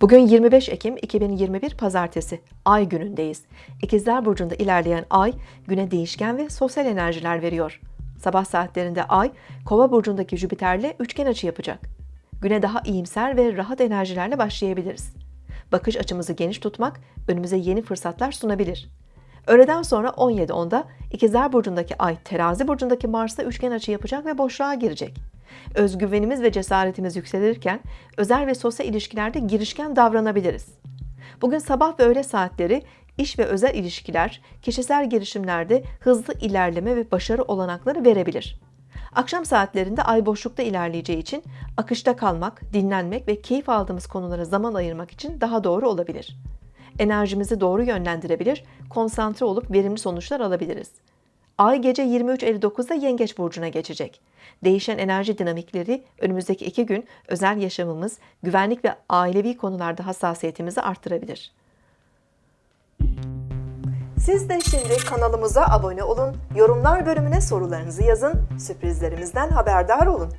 Bugün 25 Ekim 2021 Pazartesi, Ay günündeyiz. İkizler Burcu'nda ilerleyen Ay, güne değişken ve sosyal enerjiler veriyor. Sabah saatlerinde Ay, Kova Burcu'ndaki Jüpiter'le üçgen açı yapacak. Güne daha iyimser ve rahat enerjilerle başlayabiliriz. Bakış açımızı geniş tutmak, önümüze yeni fırsatlar sunabilir. Öğleden sonra 17.10'da İkizler Burcu'ndaki Ay, Terazi Burcu'ndaki Mars'ta üçgen açı yapacak ve boşluğa girecek. Özgüvenimiz ve cesaretimiz yükselirken özel ve sosyal ilişkilerde girişken davranabiliriz. Bugün sabah ve öğle saatleri iş ve özel ilişkiler, kişisel girişimlerde hızlı ilerleme ve başarı olanakları verebilir. Akşam saatlerinde ay boşlukta ilerleyeceği için akışta kalmak, dinlenmek ve keyif aldığımız konulara zaman ayırmak için daha doğru olabilir. Enerjimizi doğru yönlendirebilir, konsantre olup verimli sonuçlar alabiliriz. Ay gece 23.59'da Yengeç Burcu'na geçecek. Değişen enerji dinamikleri önümüzdeki iki gün özel yaşamımız, güvenlik ve ailevi konularda hassasiyetimizi arttırabilir. Siz de şimdi kanalımıza abone olun, yorumlar bölümüne sorularınızı yazın, sürprizlerimizden haberdar olun.